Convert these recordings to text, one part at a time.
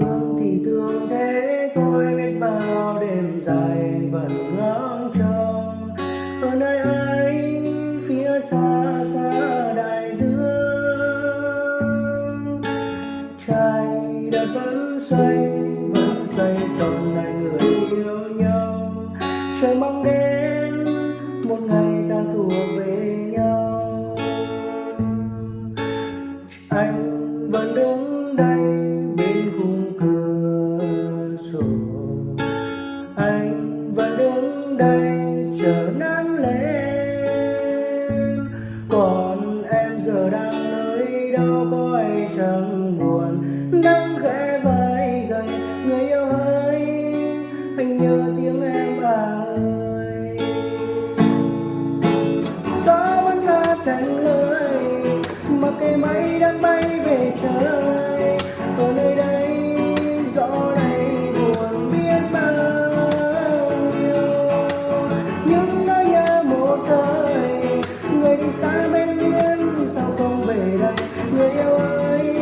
thương thì thương thế, tôi biết bao đêm dài vẫn ngóng trông. Ở nơi ấy phía xa xa đại dương. Trái đất vẫn xoay vẫn xoay trong ngày người yêu nhau. Trời mong đến, một ngày ta thuộc về nhau. Anh chờ nắng lên còn em giờ đang nơi đâu có ai chẳng buồn. Đi xa bên liên sao không về đây. Người yêu ơi,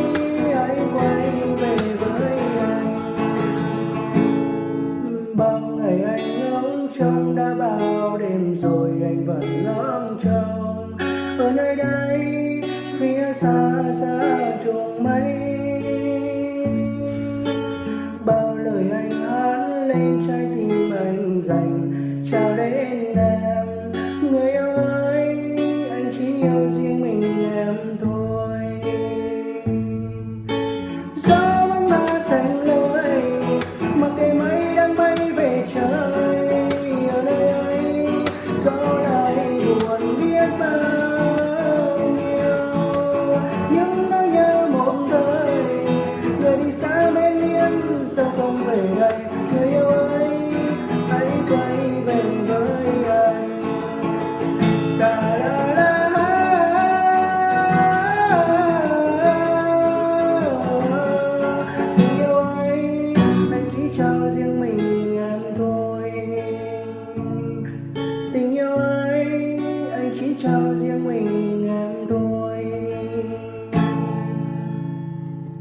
hãy quay về với anh. Bao ngày anh ngóng trông, đã bao đêm rồi anh vẫn ngóng trông. Ở nơi đây, phía xa xa trùng mây. Bao lời anh hát lên trái người